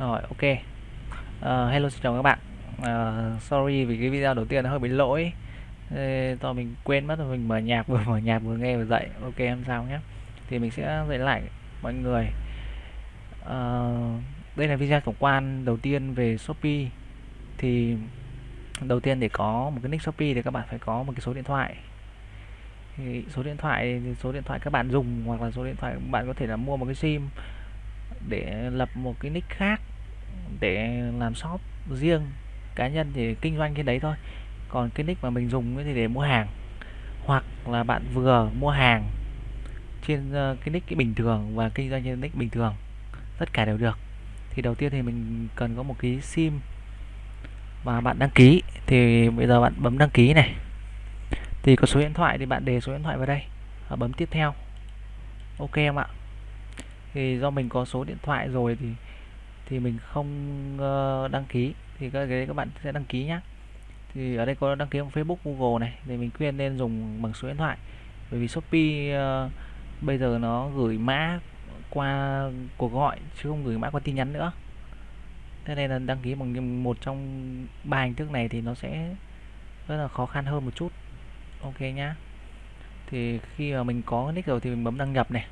Rồi ok. Uh, hello xin chào các bạn. Uh, sorry vì cái video đầu tiên nó hơi bị lỗi. Ê, do mình quên mất rồi mình mở nhạc vừa mở nhạc vừa nghe vừa dậy. Ok em sao nhé. Thì mình sẽ dạy lại mọi người. Uh, đây là video tổng quan đầu tiên về Shopee. Thì đầu tiên để có một cái nick Shopee thì các bạn phải có một cái số điện thoại. Thì số điện thoại thì số điện thoại các bạn dùng hoặc là số điện thoại bạn có thể là mua một cái sim để lập một cái nick khác để làm shop riêng. Cá nhân thì kinh doanh trên đấy thôi. Còn cái nick mà mình dùng thì để mua hàng. Hoặc là bạn vừa mua hàng trên ờ, cái nick cái bình thường và kinh doanh trên nick bình thường, tất cả đều được. Thì đầu tiên thì mình cần có một cái sim và bạn đăng ký. Thì bây giờ bạn bấm đăng ký này. Thì có số điện thoại thì bạn đề số điện thoại vào đây và bấm tiếp theo. Ok em ạ? Thì do mình có số điện thoại rồi thì thì mình không uh, đăng ký. Thì các cái các bạn sẽ đăng ký nhá. Thì ở đây có đăng ký bằng Facebook Google này thì mình khuyên nên dùng bằng số điện thoại. Bởi vì Shopee uh, bây giờ nó gửi mã qua cuộc gọi chứ không gửi mã qua tin nhắn nữa. Thế nên là đăng ký bằng một trong ba hình thức này thì nó sẽ rất là khó khăn hơn một chút. Ok nhá. Thì khi mà mình có nick rồi thì mình bấm đăng nhập này.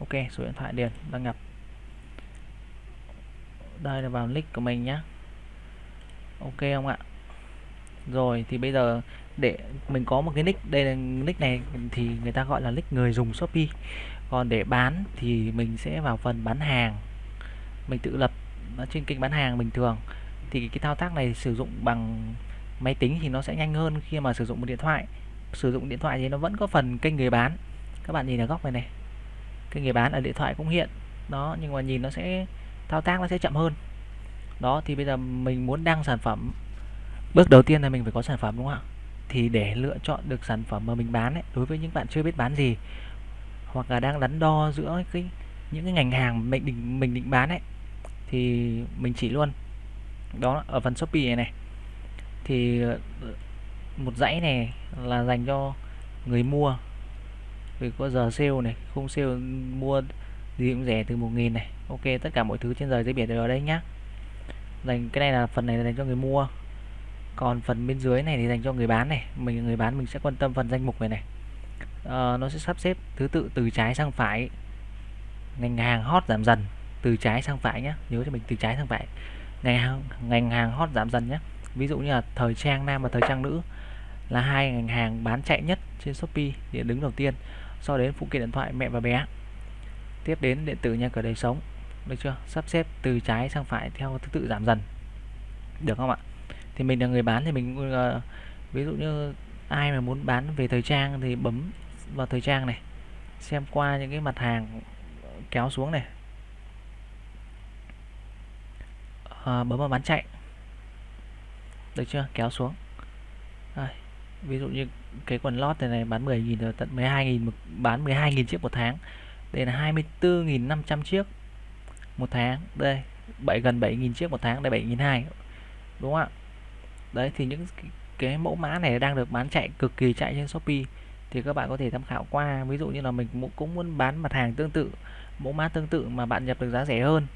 Ok số điện thoại điền đăng nhập đây là vào nick của mình nhé ok không ạ? Rồi, thì bây giờ để mình có một cái nick, đây là nick này thì người ta gọi là nick người dùng shopee. Còn để bán thì mình sẽ vào phần bán hàng. Mình tự lập trên kênh bán hàng bình thường. Thì cái thao tác này sử dụng bằng máy tính thì nó sẽ nhanh hơn khi mà sử dụng một điện thoại. Sử dụng điện thoại thì nó vẫn có phần kênh người bán. Các bạn nhìn ở góc này này. Kênh người bán ở điện thoại cũng hiện. Đó, nhưng mà nhìn nó sẽ thao tác nó sẽ chậm hơn. Đó thì bây giờ mình muốn đăng sản phẩm bước đầu tiên là mình phải có sản phẩm đúng không ạ? Thì để lựa chọn được sản phẩm mà mình bán ấy, đối với những bạn chưa biết bán gì hoặc là đang đắn đo giữa cái những cái ngành hàng mình định mình định bán ấy thì mình chỉ luôn. Đó ở phần shopee này này. Thì ờ, một dãy này là dành cho người mua. Vì có giờ sale này không sale mua gì cũng rẻ từ 1.000 này. Ok tất cả mọi thứ trên đời dưới biển đều ở đây nhá. Dành cái này là phần này là dành cho người mua. Còn phần bên dưới này thì dành cho người bán này. Mình người bán mình sẽ quan tâm phần danh mục này này. À, nó sẽ sắp xếp thứ tự từ trái sang phải. Ngành hàng hot giảm dần từ trái sang phải nhé nhớ cho mình từ trái sang phải. Ngành hàng ngành hàng hot giảm dần nhé ví dụ như là thời trang nam và thời trang nữ là hai ngành hàng bán chạy nhất trên shopee để đứng đầu tiên. Sau đến phụ kiện điện thoại mẹ và bé tiếp đến điện tử nha cửa đời sống được chưa? Sắp xếp từ trái sang phải theo thứ tự giảm dần. Được không ạ? Thì mình là người bán thì mình uh, ví dụ như ai mà muốn bán về thời trang thì bấm vào thời trang này xem qua những cái mặt hàng kéo xuống này. À, bấm vào bán chạy. Được chưa? Kéo xuống. À, ví dụ như cái quần lót này, này bán 10.000 rồi tận 12.000 bán 12.000 chiếc một tháng đây là 24.500 chiếc một tháng. Đây 7 gần 7.000 chiếc một tháng. Đây 7.200 đúng không ạ? Đấy thì những cái, cái mẫu mã này đang được bán chạy cực kỳ chạy trên Shopee. Thì các bạn có thể tham khảo qua. Ví dụ như là mình cũng muốn bán mặt hàng tương tự mẫu mã tương tự mà bạn nhập được giá rẻ hơn.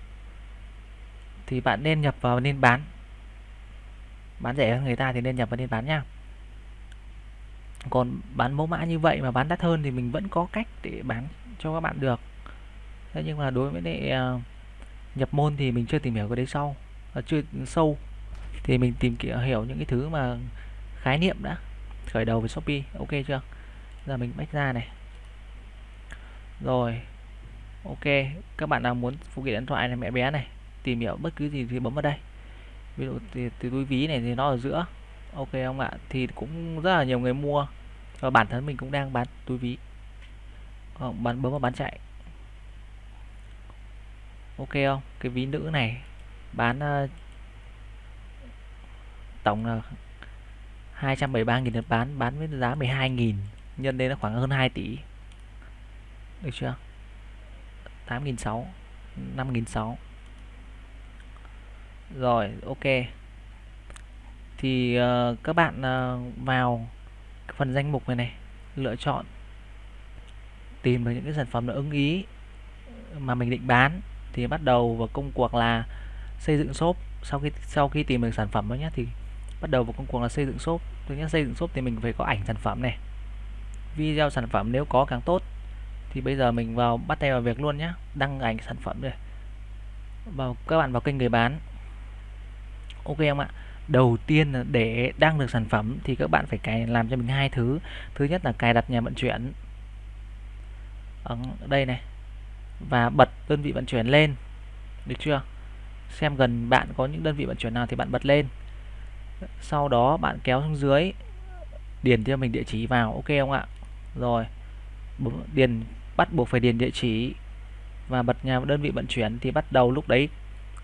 Thì bạn nên nhập vào nên bán. Bán rẻ hơn người ta thì nên nhập vào nên bán nha. Còn bán mẫu mã như vậy mà bán đắt hơn thì mình vẫn có cách để bán cho các bạn được. Thế nhưng mà đối với lại uh, nhập môn thì mình chưa tìm hiểu cái đấy sau uh, à, chưa sâu. Thì mình tìm hiểu những cái thứ mà khái niệm đã khởi đầu với shopee. Ok chưa? Giờ mình bách ra này. Rồi ok. Các bạn nào muốn phụ kiện điện thoại này mẹ bé này tìm hiểu bất cứ gì thì bấm vào đây. Ví dụ thì, thì túi ví này thì nó ở giữa. Ok không ạ? Thì cũng rất là nhiều người mua. Và bản thân mình cũng đang bán túi ví. Ờ, bán bấm vào bán chạy. Ok không? Cái ví nữ này bán uh, tổng là 273.000 lượt bán bán với giá 12.000 nhân lên là khoảng hơn 2 tỷ. Được chưa? 8.600 5.600 rồi ok. Thì uh, các bạn uh, vào phần danh mục này này lựa chọn tìm được những cái sản phẩm nó ưng ý mà mình định bán thì bắt đầu vào công cuộc là xây dựng shop. Sau khi sau khi tìm được sản phẩm đó nhé thì bắt đầu vào công cuộc là xây dựng shop. Thứ nhất, xây dựng shop thì mình phải có ảnh sản phẩm này, video sản phẩm nếu có càng tốt. Thì bây giờ mình vào bắt tay vào việc luôn nhé đăng ảnh sản phẩm rồi vào, các bạn vào kênh người bán. Ok em ạ? Đầu tiên là để đăng được sản phẩm thì các bạn phải cài, làm cho mình hai thứ. Thứ nhất là cài đặt nhà vận chuyển ở đây này. Và bật đơn vị vận chuyển lên. Được chưa? Xem gần bạn có những đơn vị vận chuyển nào thì bạn bật lên. Sau đó bạn kéo xuống dưới. Điền cho mình địa chỉ vào. Ok không ạ? Rồi. Điền bắt buộc phải điền địa chỉ. Và bật nhà đơn vị vận chuyển thì bắt đầu lúc đấy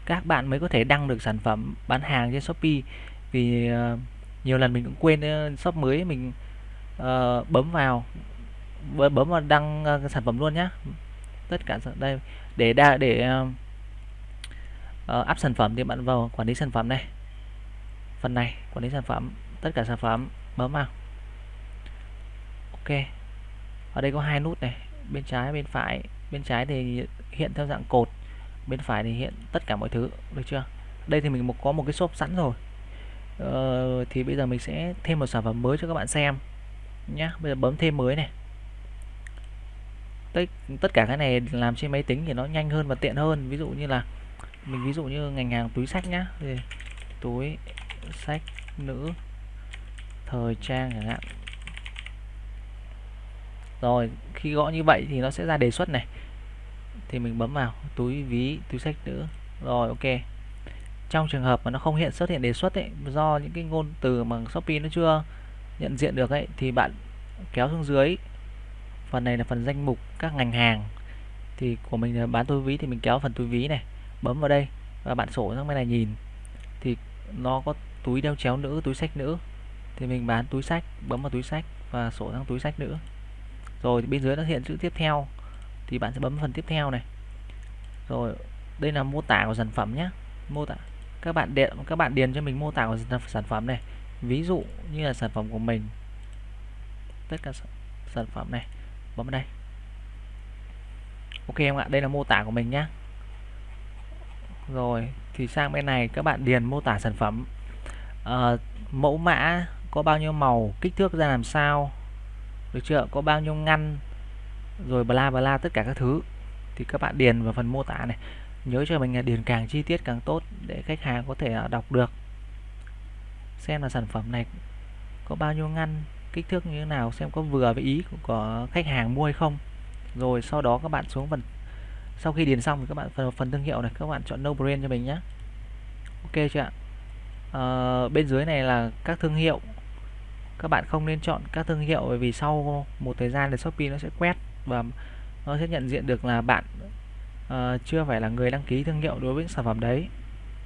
các bạn mới có thể đăng được sản phẩm bán hàng trên Shopee. Vì uh, nhiều lần mình cũng quên uh, shop mới mình uh, bấm vào bấm vào đăng uh, sản phẩm luôn nhé tất cả đây để đa để uh, uh, sản phẩm thì bạn vào quản lý sản phẩm này. Phần này quản lý sản phẩm tất cả sản phẩm bấm vào. Ok. Ở đây có hai nút này bên trái bên phải. Bên trái thì hiện theo dạng cột bên phải thì hiện tất cả mọi thứ được chưa? Đây thì mình có một cái shop sẵn rồi. Ờ, thì bây giờ mình sẽ thêm một sản phẩm mới cho các bạn xem nhá. Bây giờ bấm thêm mới này tất, tất cả cái này làm trên máy tính thì nó nhanh hơn và tiện hơn. Ví dụ như là mình ví dụ như ngành hàng túi sách nhá. Thì túi sách nữ thời trang chẳng hạn. Rồi khi gõ như vậy thì nó sẽ ra đề xuất này. Thì mình bấm vào túi ví túi sách nữ. Rồi ok. Trong trường hợp mà nó không hiện xuất hiện đề xuất ấy do những cái ngôn từ mà Shopee nó chưa nhận diện được ấy thì bạn kéo xuống dưới phần này là phần danh mục các ngành hàng. Thì của mình là bán túi ví thì mình kéo phần túi ví này, bấm vào đây và bạn sổ sang bên này nhìn. Thì nó có túi đeo chéo nữ, túi sách nữ. Thì mình bán túi sách bấm vào túi sách và sổ sang túi sách nữa rồi bên dưới nó hiện chữ tiếp theo, thì bạn sẽ bấm phần tiếp theo này. Rồi, đây là mô tả của sản phẩm nhé mô tả, các bạn điện, các bạn điền cho mình mô tả của sản phẩm này. Ví dụ như là sản phẩm của mình. Tất cả sản phẩm này bấm vào đây. Ok em ạ đây là mô tả của mình nhé rồi thì sang bên này các bạn điền mô tả sản phẩm. À, mẫu mã có bao nhiêu màu kích thước ra làm sao được chưa có bao nhiêu ngăn rồi bla bla tất cả các thứ. Thì các bạn điền vào phần mô tả này. Nhớ cho mình là điền càng chi tiết càng tốt để khách hàng có thể ờ, đọc được. Xem là sản phẩm này có bao nhiêu ngăn kích thước như thế nào xem có vừa với ý của khách hàng mua hay không. Rồi sau đó các bạn xuống phần sau khi điền xong thì các bạn phần phần thương hiệu này các bạn chọn no brand cho mình nhé ok chưa ạ? À, bên dưới này là các thương hiệu. Các bạn không nên chọn các thương hiệu bởi vì sau một thời gian thì Shopee nó sẽ quét và nó sẽ nhận diện được là bạn uh, chưa phải là người đăng ký thương hiệu đối với sản phẩm đấy.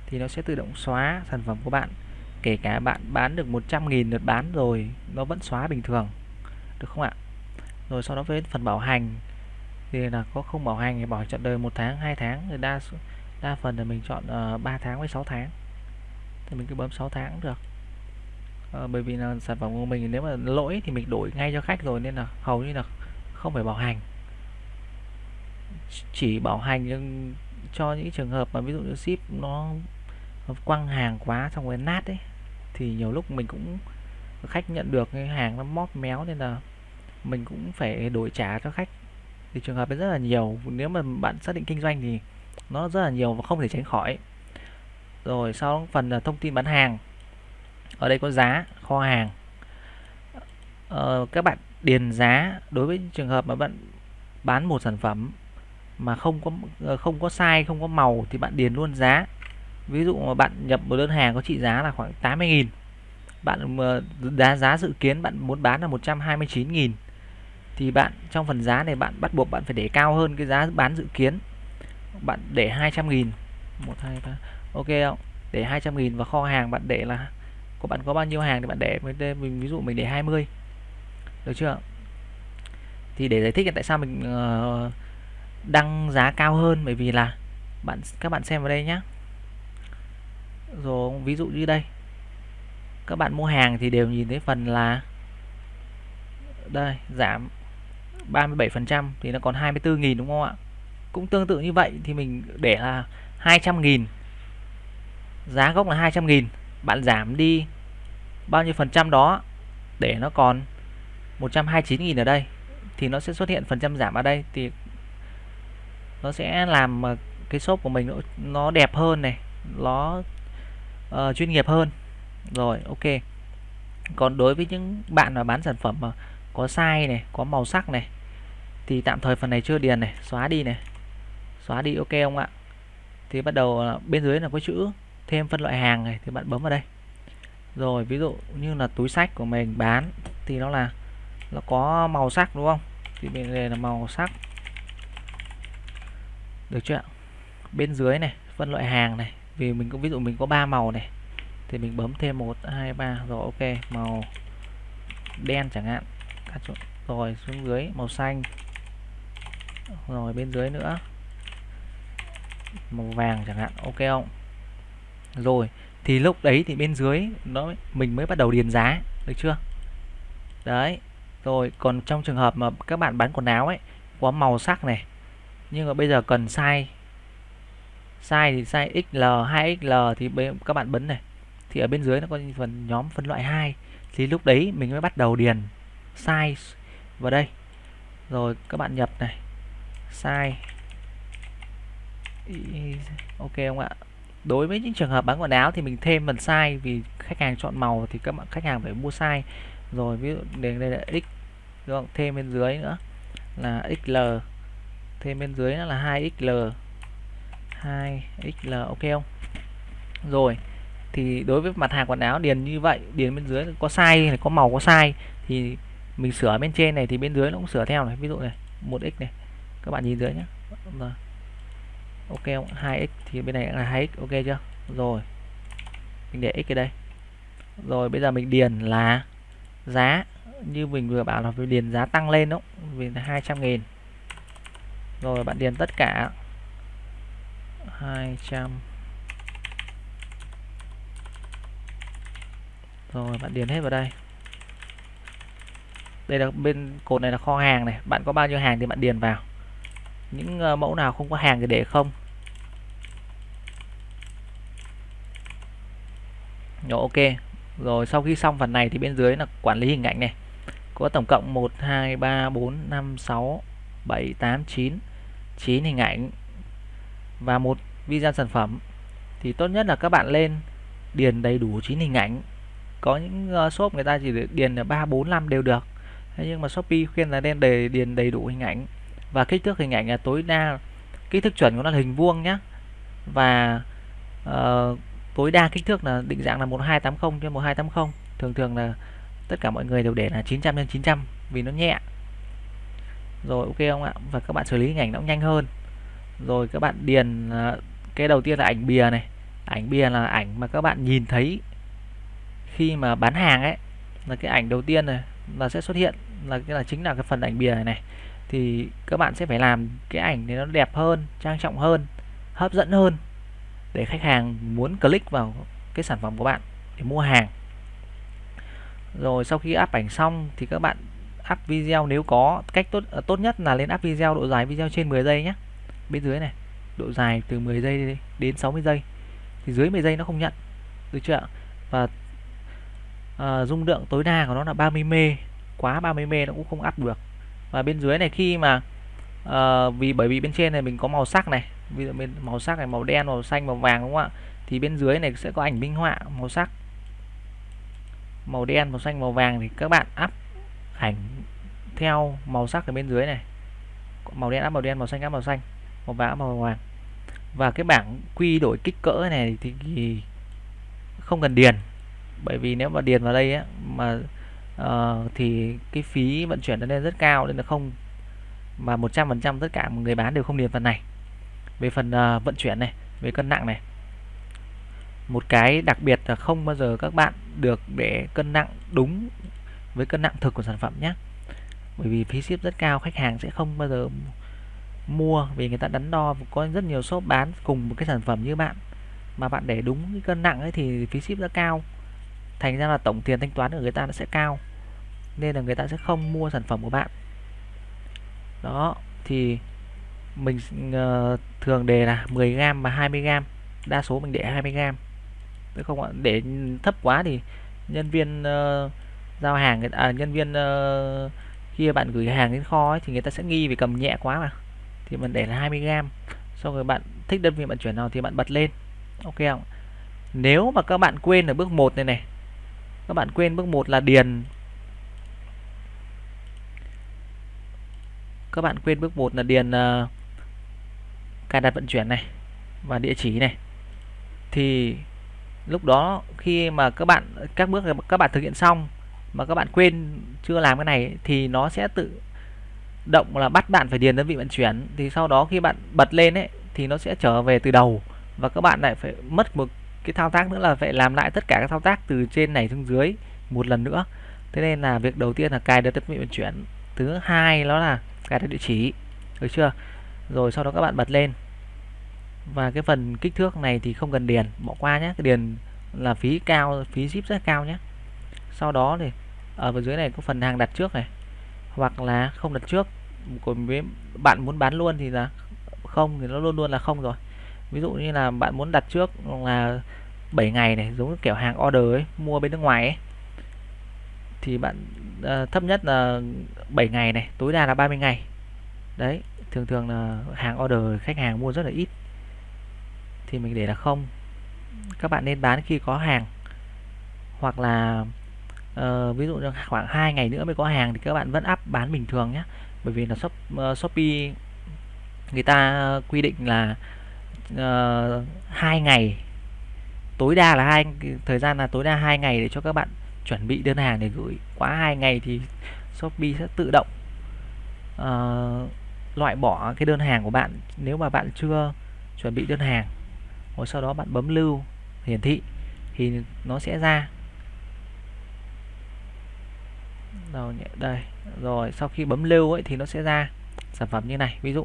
Thì nó sẽ tự động xóa sản phẩm của bạn kể cả bạn bán được 100.000 lượt bán rồi nó vẫn xóa bình thường được không ạ? Rồi sau đó với phần bảo hành thì là có không bảo hành thì bảo chọn đời một tháng hai tháng thì đa đa phần là mình chọn ờ, uh, 3 tháng với 6 tháng. Thì mình cứ bấm 6 tháng được. Uh, bởi vì là sản phẩm của mình nếu mà lỗi thì mình đổi ngay cho khách rồi nên là hầu như là không phải bảo hành. Chỉ bảo hành cho những trường hợp mà ví dụ như ship nó quăng hàng quá xong rồi nát đấy thì nhiều lúc mình cũng khách nhận được cái hàng nó móp méo nên là mình cũng phải đổi trả cho khách. Thì trường hợp ấy rất là nhiều nếu mà bạn xác định kinh doanh thì nó rất là nhiều và không thể tránh khỏi. Rồi sau phần là thông tin bán hàng. Ở đây có giá kho hàng. Ờ, các bạn điền giá đối với trường hợp mà bạn bán một sản phẩm mà không có ờ, không có sai không có màu thì bạn điền luôn giá ví dụ mà bạn nhập một đơn hàng có trị giá là khoảng 80.000 bạn giá giá dự kiến bạn muốn bán là 129.000 thì bạn trong phần giá này bạn bắt buộc bạn phải để cao hơn cái giá bán dự kiến. Bạn để 200.000 1 2 3 ok không? Để 200.000 và kho hàng bạn để là của bạn có bao nhiêu hàng thì bạn để mình ví dụ mình để 20 được chưa? Thì để giải thích là tại sao mình uh, đăng giá cao hơn bởi vì là bạn các bạn xem vào đây nhé rồi, ví dụ như đây. Các bạn mua hàng thì đều nhìn thấy phần là đây, giảm 37% thì nó còn 24.000 đúng không ạ? Cũng tương tự như vậy thì mình để là 200.000 giá gốc là 200.000 bạn giảm đi bao nhiêu phần trăm đó để nó còn 129.000 ở đây thì nó sẽ xuất hiện phần trăm giảm ở đây thì nó sẽ làm cái shop của mình nó đẹp hơn này, nó uh, chuyên nghiệp hơn. Rồi ok. Còn đối với những bạn mà bán sản phẩm mà có size này có màu sắc này thì tạm thời phần này chưa điền này xóa đi này. Xóa đi ok không ạ? Thì bắt đầu bên dưới là có chữ thêm phân loại hàng này thì bạn bấm vào đây. Rồi ví dụ như là túi sách của mình bán thì nó là nó có màu sắc đúng không? Thì bên này là màu sắc. Được chưa bên dưới này phân loại hàng này vì mình cũng ví dụ mình có ba màu này, thì mình bấm thêm một, hai, ba, rồi ok, màu đen chẳng hạn. Rồi xuống dưới, màu xanh. Rồi bên dưới nữa, màu vàng chẳng hạn, ok không? Rồi, thì lúc đấy thì bên dưới nó, mình mới bắt đầu điền giá, được chưa? Đấy, rồi còn trong trường hợp mà các bạn bán quần áo ấy, có màu sắc này, nhưng mà bây giờ cần size size thì size XL 2XL thì các bạn bấm này. Thì ở bên dưới nó có phần nhóm phân loại 2 thì lúc đấy mình mới bắt đầu điền size vào đây. Rồi các bạn nhập này. Size ok không ạ? Đối với những trường hợp bán quần áo thì mình thêm phần size vì khách hàng chọn màu thì các bạn khách hàng phải mua size. Rồi ví dụ đây, đây là x đúng không? thêm bên dưới nữa là xl thêm bên dưới nữa là 2xl 2xl ok không? Rồi, thì đối với mặt hàng quần áo điền như vậy, điền bên dưới có sai này có màu có sai thì mình sửa bên trên này thì bên dưới nó cũng sửa theo này. Ví dụ này 1x này, các bạn nhìn dưới nhé rồi, ok không? 2x thì bên này là 2x ok chưa? Rồi, mình để x ở đây. Rồi, bây giờ mình điền là giá. Như mình vừa bảo là mình điền giá tăng lên đúng vì là 200 nghìn. Rồi, bạn điền tất cả. 200 rồi, bạn điền hết vào đây. Đây là bên, cột này là kho hàng này. Bạn có bao nhiêu hàng thì bạn điền vào. Những ờ, mẫu nào không có hàng thì để không. Rồi, ok. Rồi, sau khi xong phần này thì bên dưới là quản lý hình ảnh này. Có tổng cộng 1 2 3 4 5 6 7 8 9 9 hình ảnh và một video sản phẩm thì tốt nhất là các bạn lên điền đầy đủ 9 hình ảnh. Có những ờ, shop người ta chỉ điền là 3 4 5 đều được. Thế nhưng mà Shopee khuyên là nên để điền đầy đủ hình ảnh. Và kích thước hình ảnh là tối đa kích thước chuẩn của nó là hình vuông nhé và uh, tối đa kích thước là định dạng là 1280 trên 1280 thường thường là tất cả mọi người đều để là 900 x 900 vì nó nhẹ. Rồi ok không ạ? Và các bạn xử lý hình ảnh nó cũng nhanh hơn rồi các bạn điền à, cái đầu tiên là ảnh bìa này. Ảnh bìa là ảnh mà các bạn nhìn thấy khi mà bán hàng ấy là cái ảnh đầu tiên này là sẽ xuất hiện là cái là chính là cái phần ảnh bìa này, này. Thì các bạn sẽ phải làm cái ảnh này nó đẹp hơn trang trọng hơn hấp dẫn hơn để khách hàng muốn click vào cái sản phẩm của bạn để mua hàng. Rồi sau khi up ảnh xong thì các bạn up video nếu có. Cách tốt à, tốt nhất là lên up video độ dài video trên 10 giây nhé bên dưới này độ dài từ 10 giây đến 60 giây thì dưới 10 giây nó không nhận được chưa ạ? Và à, dung lượng tối đa của nó là 30 m quá 30 m nó cũng không áp được. Và bên dưới này khi mà à, vì bởi vì bên trên này mình có màu sắc này ví dụ bên màu sắc này màu đen màu xanh màu vàng đúng không ạ? Thì bên dưới này sẽ có ảnh minh họa màu sắc. Màu đen màu xanh màu vàng thì các bạn áp ảnh theo màu sắc ở bên dưới này. Màu đen áp màu đen màu xanh áp màu xanh một vã màu vàng và cái bảng quy đổi kích cỡ này thì không cần điền. Bởi vì nếu mà điền vào đây ấy, mà uh, thì cái phí vận chuyển nó lên rất cao nên là không mà 100% tất cả người bán đều không điền phần này. Về phần uh, vận chuyển này về cân nặng này. Một cái đặc biệt là không bao giờ các bạn được để cân nặng đúng với cân nặng thực của sản phẩm nhé. Bởi vì phí ship rất cao khách hàng sẽ không bao giờ mua vì người ta đắn đo có rất nhiều shop bán cùng một cái sản phẩm như bạn. Mà bạn để đúng cái cân nặng ấy thì phí ship rất cao. Thành ra là tổng tiền thanh toán của người ta nó sẽ cao. Nên là người ta sẽ không mua sản phẩm của bạn. Đó thì mình uh, thường đề là 10g và 20g đa số mình để 20g chứ không ạ để thấp quá thì nhân viên uh, giao hàng à, nhân viên uh, khi bạn gửi hàng đến kho ấy, thì người ta sẽ nghi vì cầm nhẹ quá mà thì mình để là 20g xong rồi bạn thích đơn vị vận chuyển nào thì bạn bật lên. Ok không? Nếu mà các bạn quên ở bước 1 này này các bạn quên bước 1 là điền. Các bạn quên bước 1 là điền uh, cài đặt vận chuyển này và địa chỉ này. Thì lúc đó khi mà các bạn các bước các bạn thực hiện xong mà các bạn quên chưa làm cái này thì nó sẽ tự động là bắt bạn phải điền đơn vị vận chuyển, thì sau đó khi bạn bật lên ấy, thì nó sẽ trở về từ đầu. Và các bạn lại phải mất một cái thao tác nữa là phải làm lại tất cả các thao tác từ trên này xuống dưới một lần nữa. Thế nên là việc đầu tiên là cài đặt đơn vị vận chuyển. Thứ hai đó là cài đặt địa chỉ. Được chưa? Rồi sau đó các bạn bật lên. Và cái phần kích thước này thì không cần điền, bỏ qua nhé cái điền là phí cao, phí ship rất cao nhé sau đó thì, ở bên dưới này có phần hàng đặt trước này hoặc là không đặt trước. Còn với bạn muốn bán luôn thì là không thì nó luôn luôn là không rồi. Ví dụ như là bạn muốn đặt trước là 7 ngày này giống như kiểu hàng order ấy mua bên nước ngoài ấy thì bạn à, thấp nhất là 7 ngày này tối đa là 30 ngày. Đấy thường thường là hàng order khách hàng mua rất là ít. Thì mình để là không. Các bạn nên bán khi có hàng. Hoặc là uh, ví dụ như khoảng 2 ngày nữa mới có hàng thì các bạn vẫn up bán bình thường nhé. Bởi vì là shop, uh, shopee người ta quy định là uh, ngày. Tối đa là hai thời gian là tối đa hai ngày để cho các bạn chuẩn bị đơn hàng để gửi. Quá hai ngày thì shopee sẽ tự động uh, loại bỏ cái đơn hàng của bạn nếu mà bạn chưa chuẩn bị đơn hàng. Rồi sau đó bạn bấm lưu hiển thị thì nó sẽ ra. Rồi đây. Rồi, sau khi bấm lưu ấy thì nó sẽ ra sản phẩm như này. Ví dụ,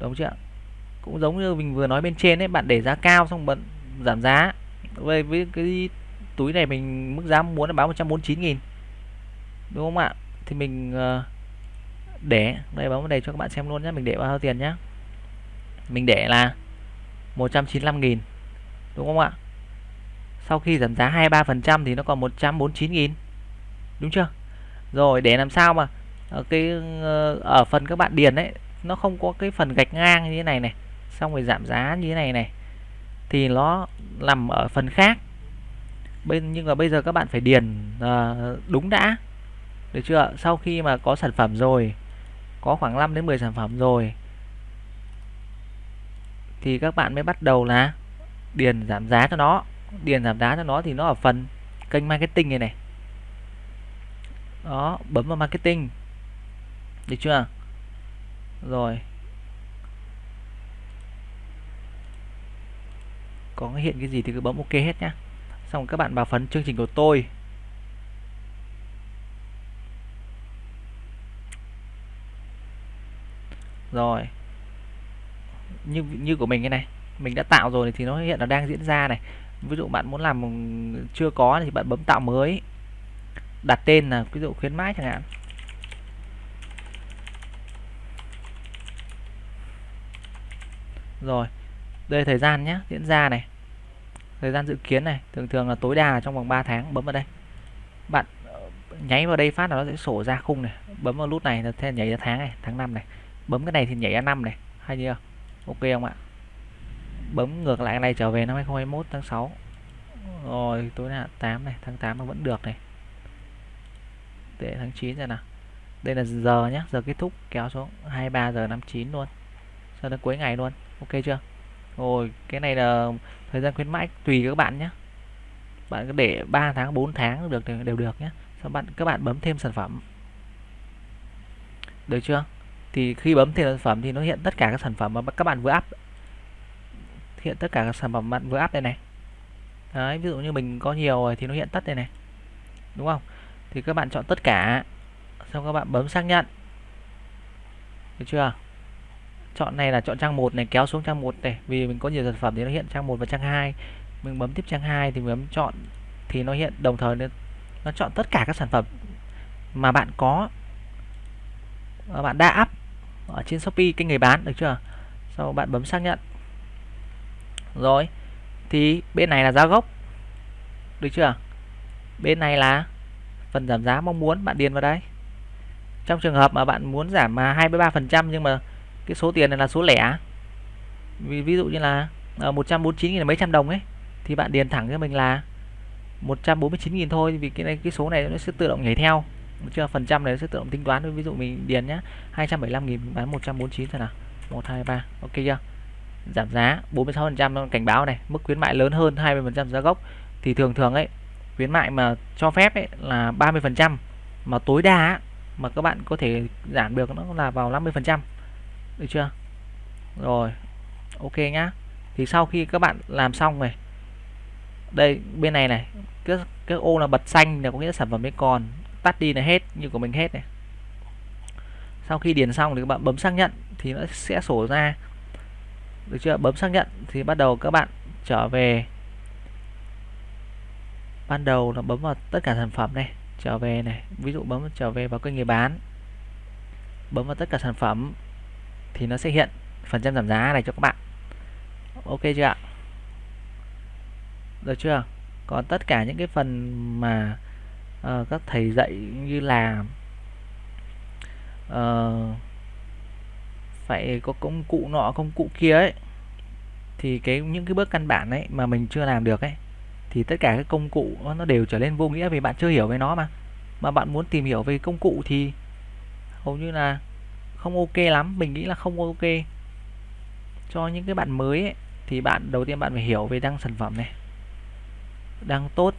đúng chưa cũng giống như mình vừa nói bên trên ấy, bạn để giá cao xong bận giảm giá. Với với cái túi này mình, mức giá muốn là báo 149 nghìn. Đúng không ạ? Thì mình ờ, để, đây bấm vào đây cho các bạn xem luôn nhé mình để bao nhiêu tiền nhé mình để là 195 nghìn. Đúng không ạ? Sau khi giảm giá 23% thì nó còn 149 nghìn. Đúng chưa? Rồi, để làm sao mà ở cái ờ, ở phần các bạn điền đấy nó không có cái phần gạch ngang như thế này này, xong rồi giảm giá như thế này này, thì nó nằm ở phần khác. Bên, nhưng mà bây giờ các bạn phải điền ờ, đúng đã. Được chưa sau khi mà có sản phẩm rồi, có khoảng 5 đến 10 sản phẩm rồi, thì các bạn mới bắt đầu là điền giảm giá cho nó. Điền giảm giá cho nó thì nó ở phần kênh marketing này này đó, bấm vào marketing. Được chưa? Rồi. Có hiện cái gì thì cứ bấm ok hết nhá. Xong các bạn vào phần chương trình của tôi. Rồi. Như như của mình cái này, mình đã tạo rồi thì nó hiện là đang diễn ra này. Ví dụ bạn muốn làm chưa có thì bạn bấm tạo mới đặt tên là ví dụ khuyến mãi chẳng hạn. Rồi, đây thời gian nhé diễn ra này. Thời gian dự kiến này, thường thường là tối đa là trong vòng 3 tháng, bấm vào đây. Bạn ờ, nháy vào đây phát là nó sẽ sổ ra khung này. Bấm vào nút này là thế nhảy ra tháng này, tháng năm này. Bấm cái này thì nhảy ra năm này, hay chưa? Ok không ạ? Bấm ngược lại cái này trở về năm 2021 tháng 6 rồi, tối đa 8 này, tháng 8 nó vẫn được này để tháng 9 rồi nào. Đây là giờ nhé giờ kết thúc, kéo xuống 23 giờ 59 luôn. Cho đến cuối ngày luôn, ok chưa? Rồi, cái này là thời gian khuyến mãi tùy các bạn nhé bạn có để 3 tháng 4 tháng được, đều được nhé sau bạn, các bạn bấm thêm sản phẩm. Được chưa? Thì khi bấm thêm sản phẩm thì nó hiện tất cả các sản phẩm mà các bạn vừa up. Hiện tất cả các sản phẩm bạn vừa up đây này. Đấy, ví dụ như mình có nhiều rồi thì nó hiện tất đây này. Đúng không? Thì các bạn chọn tất cả. Xong các bạn bấm xác nhận. Được chưa? Chọn này là chọn trang 1 này kéo xuống trang 1 này. Vì mình có nhiều sản phẩm thì nó hiện trang 1 và trang 2 mình bấm tiếp trang 2 thì mình bấm chọn thì nó hiện đồng thời nó, nó chọn tất cả các sản phẩm mà bạn có. Mà bạn đã up ở trên Shopee kênh người bán được chưa? Sau bạn bấm xác nhận. Rồi thì bên này là giá gốc. Được chưa? Bên này là phần giảm giá mong muốn, bạn điền vào đây. Trong trường hợp mà bạn muốn giảm mà 23 phần trăm nhưng mà cái số tiền này là số lẻ, vì, ví dụ như là ờ, 149.000 mấy trăm đồng ấy, thì bạn điền thẳng cho mình là 149.000 thôi, vì cái này, cái số này nó sẽ tự động nhảy theo. Chưa phần trăm này nó sẽ tự động tính toán, ví dụ mình điền nhá 275.000 bán 149 thôi nào. 123 ok chưa? Giảm giá 46 phần trăm, cảnh báo này, mức khuyến mại lớn hơn 20 phần trăm giá gốc. Thì thường thường ấy khuyến mại mà cho phép ấy là 30% mà tối đa mà các bạn có thể giảm được nó là vào 50% được chưa? Rồi, ok nhá. Thì sau khi các bạn làm xong này đây, bên này này, cái cái ô là bật xanh là có nghĩa là sản phẩm mới còn, tắt đi là hết, như của mình hết này. Sau khi điền xong thì các bạn bấm xác nhận thì nó sẽ sổ ra. Được chưa? Bấm xác nhận thì bắt đầu các bạn trở về ban đầu là bấm vào tất cả sản phẩm này trở về này ví dụ bấm trở về vào kênh người bán. Bấm vào tất cả sản phẩm thì nó sẽ hiện phần trăm giảm giá này cho các bạn. Ok chưa ạ? Được chưa? Còn tất cả những cái phần mà uh, các thầy dạy như là uh, phải có công cụ nọ công cụ kia ấy thì cái những cái bước căn bản ấy mà mình chưa làm được ấy thì tất cả các công cụ nó đều trở nên vô nghĩa vì bạn chưa hiểu về nó mà. Mà bạn muốn tìm hiểu về công cụ thì hầu như là không ok lắm. Mình nghĩ là không ok. Cho những cái bạn mới ấy, thì bạn đầu tiên bạn phải hiểu về đăng sản phẩm này. Đăng tốt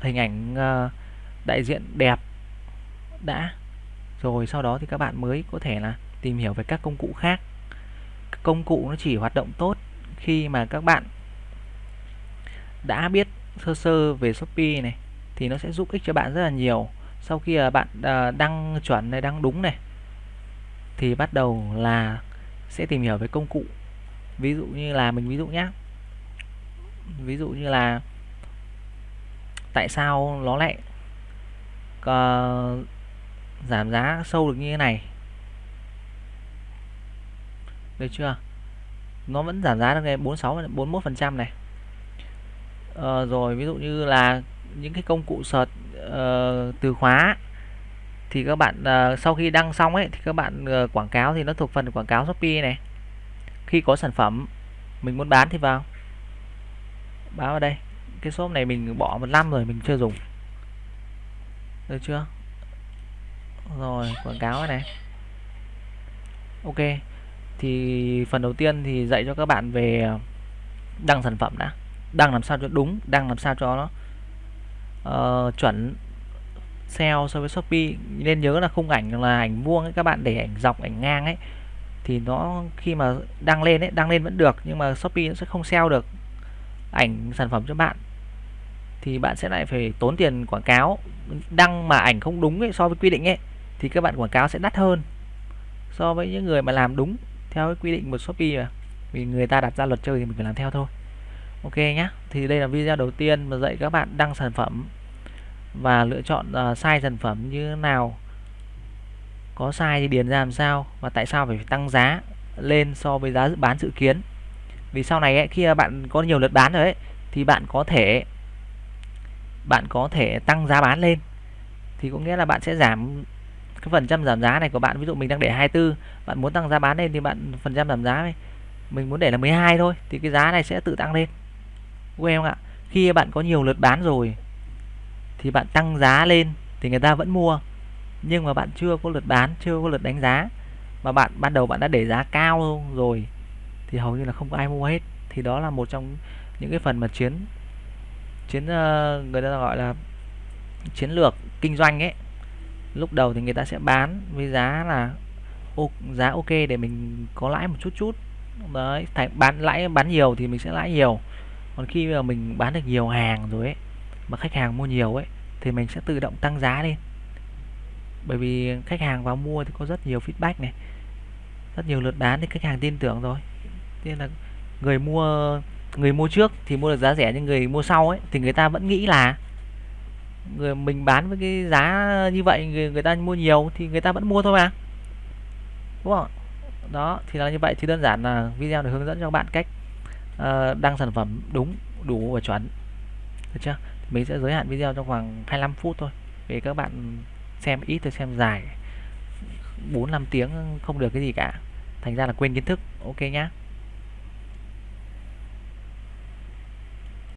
hình ảnh ờ, đại diện đẹp đã. Rồi sau đó thì các bạn mới có thể là tìm hiểu về các công cụ khác. Công cụ nó chỉ hoạt động tốt khi mà các bạn đã biết sơ sơ về Shopee này thì nó sẽ giúp ích cho bạn rất là nhiều. Sau khi bạn à, đăng chuẩn này đăng đúng này thì bắt đầu là sẽ tìm hiểu về công cụ. Ví dụ như là mình ví dụ nhé ví dụ như là tại sao nó lại uh, giảm giá sâu được như thế này? Được chưa? Nó vẫn giảm giá được này 46 41 phần trăm này. Ờ, rồi ví dụ như là những cái công cụ search uh, từ khóa thì các bạn uh, sau khi đăng xong ấy thì các bạn uh, quảng cáo thì nó thuộc phần quảng cáo Shopee này. Khi có sản phẩm mình muốn bán thì vào. Báo vào đây cái shop này mình bỏ một năm rồi mình chưa dùng. Được chưa? Rồi quảng cáo này. Ok thì phần đầu tiên thì dạy cho các bạn về đăng sản phẩm đã đăng làm sao cho đúng đăng làm sao cho nó uh, chuẩn SEO so với Shopee. Nên nhớ là khung ảnh là ảnh vuông ấy các bạn để ảnh dọc ảnh ngang ấy thì nó khi mà đăng lên ấy đăng lên vẫn được nhưng mà Shopee nó sẽ không SEO được ảnh sản phẩm cho bạn. Thì bạn sẽ lại phải tốn tiền quảng cáo. Đăng mà ảnh không đúng ấy, so với quy định ấy thì các bạn quảng cáo sẽ đắt hơn so với những người mà làm đúng theo cái quy định của Shopee mà. Vì người ta đặt ra luật chơi thì mình phải làm theo thôi ok nhé thì đây là video đầu tiên mà dạy các bạn đăng sản phẩm và lựa chọn uh, size sản phẩm như thế nào. Có sai thì điền ra làm sao và tại sao phải tăng giá lên so với giá bán dự kiến. Vì sau này ấy, khi bạn có nhiều lượt bán rồi ấy thì bạn có thể bạn có thể tăng giá bán lên. Thì có nghĩa là bạn sẽ giảm cái phần trăm giảm giá này của bạn. Ví dụ mình đang để 24 bạn muốn tăng giá bán lên thì bạn phần trăm giảm giá này. Mình muốn để là 12 thôi thì cái giá này sẽ tự tăng lên của em ạ, khi bạn có nhiều lượt bán rồi thì bạn tăng giá lên thì người ta vẫn mua. Nhưng mà bạn chưa có lượt bán, chưa có lượt đánh giá. Mà bạn, ban đầu bạn đã để giá cao rồi thì hầu như là không có ai mua hết. Thì đó là một trong những cái phần mà chiến chiến ờ, người ta gọi là chiến lược kinh doanh ấy. Lúc đầu thì người ta sẽ bán với giá là giá ok để mình có lãi một chút chút. Đấy, thành, bán lãi, bán nhiều thì mình sẽ lãi nhiều còn khi mà mình bán được nhiều hàng rồi ấy mà khách hàng mua nhiều ấy thì mình sẽ tự động tăng giá lên. Bởi vì khách hàng vào mua thì có rất nhiều feedback này rất nhiều lượt bán thì khách hàng tin tưởng rồi. Nên là người mua người mua trước thì mua được giá rẻ nhưng người mua sau ấy thì người ta vẫn nghĩ là người mình bán với cái giá như vậy người, người ta mua nhiều thì người ta vẫn mua thôi mà. Đúng không đó thì là như vậy. Thì đơn giản là video để hướng dẫn cho các bạn cách uh, đăng sản phẩm đúng đủ và chuẩn. Được chưa? Mình sẽ giới hạn video trong khoảng 25 phút thôi. Để các bạn xem ít tôi xem dài. 4 5 tiếng không được cái gì cả. Thành ra là quên kiến thức. Ok nhá.